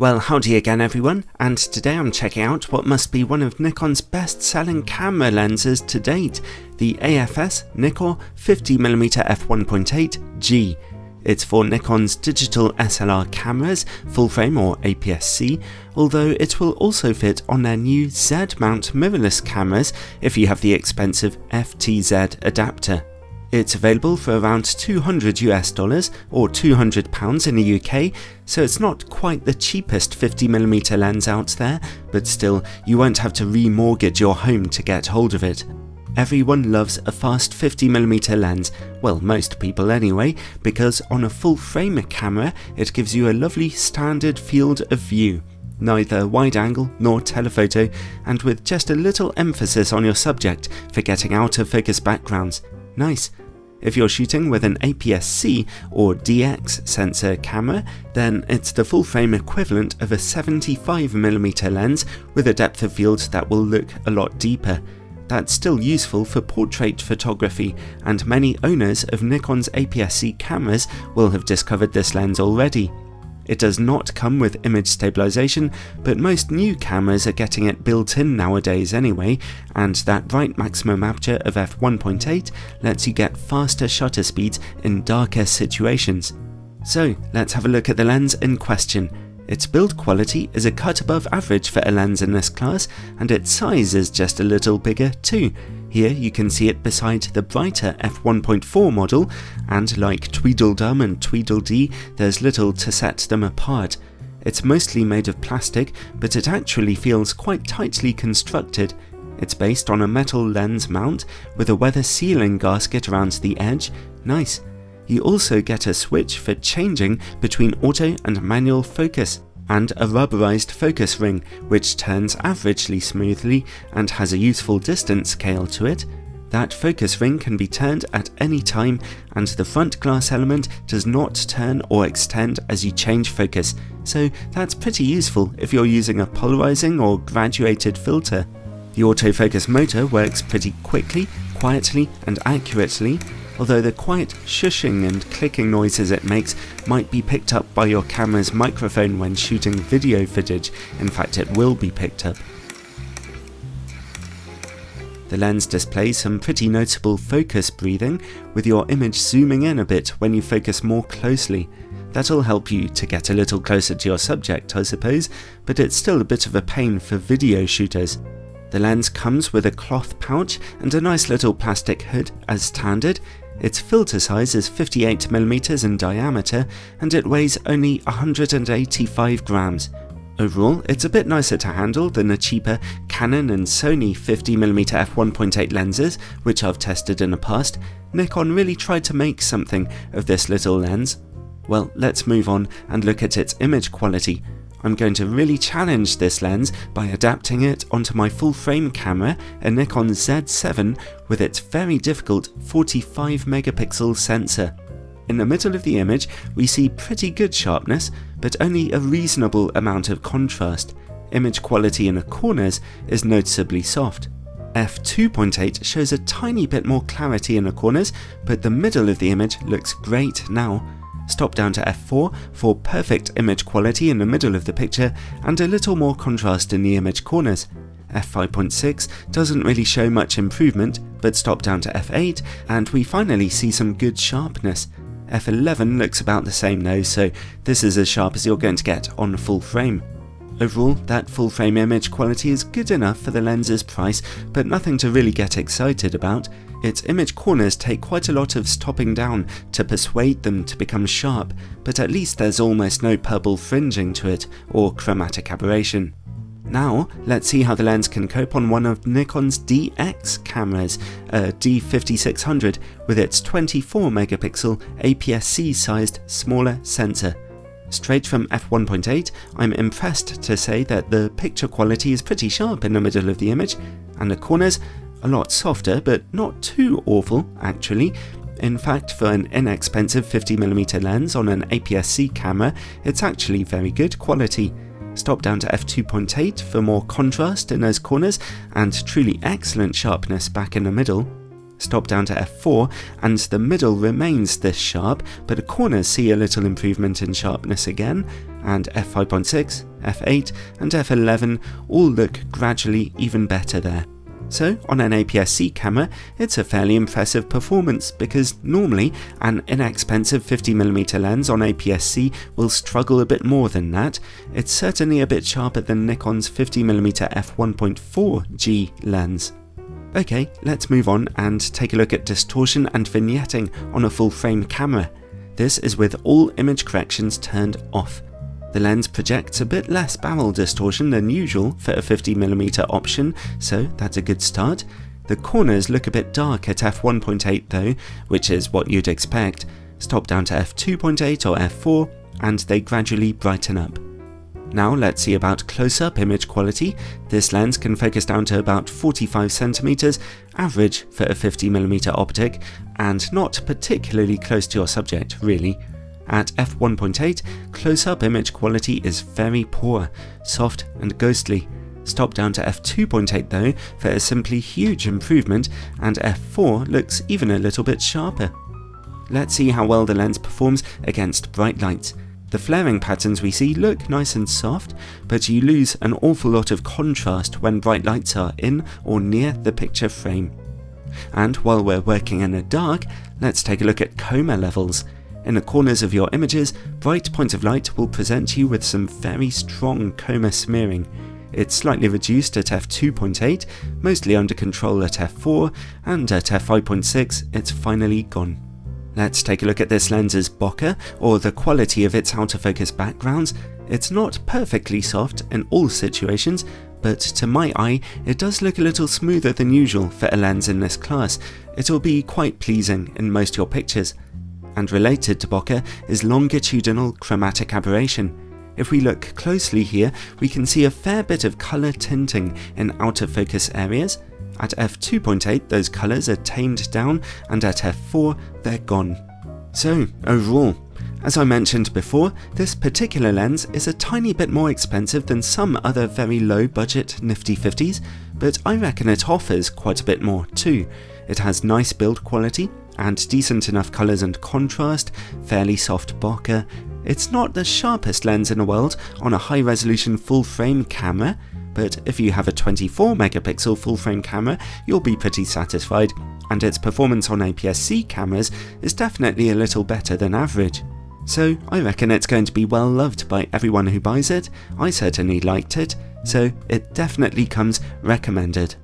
Well howdy again everyone, and today I'm checking out what must be one of Nikon's best selling camera lenses to date, the AFS Nikkor 50mm f1.8G. It's for Nikon's digital SLR cameras, full frame or APS-C, although it will also fit on their new Z-mount mirrorless cameras if you have the expensive FTZ adapter. It's available for around 200 US dollars or 200 pounds in the UK, so it's not quite the cheapest 50mm lens out there, but still you won't have to remortgage your home to get hold of it. Everyone loves a fast 50mm lens, well most people anyway, because on a full frame camera it gives you a lovely standard field of view neither wide angle nor telephoto, and with just a little emphasis on your subject for getting out of focus backgrounds. Nice. If you're shooting with an APS-C or DX sensor camera, then it's the full frame equivalent of a 75mm lens with a depth of field that will look a lot deeper. That's still useful for portrait photography, and many owners of Nikon's APS-C cameras will have discovered this lens already. It does not come with image stabilization, but most new cameras are getting it built in nowadays anyway, and that bright maximum aperture of f1.8 lets you get faster shutter speeds in darker situations. So let's have a look at the lens in question. Its build quality is a cut above average for a lens in this class, and its size is just a little bigger too. Here you can see it beside the brighter f1.4 model, and like Tweedledum and Tweedledee, there's little to set them apart. It's mostly made of plastic, but it actually feels quite tightly constructed. It's based on a metal lens mount with a weather sealing gasket around the edge. Nice. You also get a switch for changing between auto and manual focus and a rubberized focus ring which turns averagely smoothly and has a useful distance scale to it. That focus ring can be turned at any time and the front glass element does not turn or extend as you change focus, so that's pretty useful if you're using a polarizing or graduated filter. The autofocus motor works pretty quickly, quietly and accurately although the quiet shushing and clicking noises it makes might be picked up by your camera's microphone when shooting video footage, in fact it will be picked up. The lens displays some pretty notable focus breathing, with your image zooming in a bit when you focus more closely. That'll help you to get a little closer to your subject I suppose, but it's still a bit of a pain for video shooters. The lens comes with a cloth pouch and a nice little plastic hood as standard, its filter size is 58mm in diameter and it weighs only 185 grams. Overall, it's a bit nicer to handle than the cheaper Canon and Sony 50mm f1.8 lenses, which I've tested in the past. Nikon really tried to make something of this little lens. Well, let's move on and look at its image quality. I'm going to really challenge this lens by adapting it onto my full frame camera, a Nikon Z7 with its very difficult 45 megapixel sensor. In the middle of the image we see pretty good sharpness, but only a reasonable amount of contrast. Image quality in the corners is noticeably soft. f2.8 shows a tiny bit more clarity in the corners, but the middle of the image looks great now stop down to f4 for perfect image quality in the middle of the picture and a little more contrast in the image corners. f5.6 doesn't really show much improvement, but stop down to f8 and we finally see some good sharpness. f11 looks about the same though, so this is as sharp as you're going to get on full frame. Overall, that full frame image quality is good enough for the lens's price, but nothing to really get excited about. Its image corners take quite a lot of stopping down to persuade them to become sharp, but at least there's almost no purple fringing to it or chromatic aberration. Now, let's see how the lens can cope on one of Nikon's DX cameras, a D5600 with its 24 megapixel APS-C sized smaller sensor. Straight from f1.8, I'm impressed to say that the picture quality is pretty sharp in the middle of the image, and the corners a lot softer, but not too awful actually. In fact, for an inexpensive 50mm lens on an APS-C camera, it's actually very good quality. Stop down to f2.8 for more contrast in those corners and truly excellent sharpness back in the middle. Stop down to f4 and the middle remains this sharp, but the corners see a little improvement in sharpness again. and f5.6, f8 and f11 all look gradually even better there. So on an APS-C camera, it's a fairly impressive performance because normally an inexpensive 50mm lens on APS-C will struggle a bit more than that. It's certainly a bit sharper than Nikon's 50mm f1.4G lens. Okay, let's move on and take a look at distortion and vignetting on a full frame camera. This is with all image corrections turned off. The lens projects a bit less barrel distortion than usual for a 50mm option, so that's a good start. The corners look a bit dark at f1.8 though, which is what you'd expect. Stop down to f2.8 or f4, and they gradually brighten up. Now let's see about close-up image quality. This lens can focus down to about 45cm, average for a 50mm optic, and not particularly close to your subject, really. At f1.8, close-up image quality is very poor, soft and ghostly. Stop down to f2.8 though for a simply huge improvement and f4 looks even a little bit sharper. Let's see how well the lens performs against bright lights. The flaring patterns we see look nice and soft, but you lose an awful lot of contrast when bright lights are in or near the picture frame. And while we're working in the dark, let's take a look at coma levels. In the corners of your images, bright points of light will present you with some very strong coma smearing. It's slightly reduced at f2.8, mostly under control at f4, and at f5.6 it's finally gone. Let's take a look at this lens's bokeh, or the quality of its out of focus backgrounds. It's not perfectly soft in all situations, but to my eye it does look a little smoother than usual for a lens in this class. It'll be quite pleasing in most of your pictures and related to bokeh is longitudinal chromatic aberration. If we look closely here, we can see a fair bit of colour tinting in out of focus areas. At f2.8 those colours are tamed down and at f4 they're gone. So overall, as I mentioned before, this particular lens is a tiny bit more expensive than some other very low budget nifty 50s, but I reckon it offers quite a bit more too. It has nice build quality, and decent enough colours and contrast, fairly soft bokeh. It's not the sharpest lens in the world on a high resolution full frame camera, but if you have a 24 megapixel full frame camera, you'll be pretty satisfied, and its performance on APS-C cameras is definitely a little better than average. So I reckon it's going to be well loved by everyone who buys it, I certainly liked it, so it definitely comes recommended.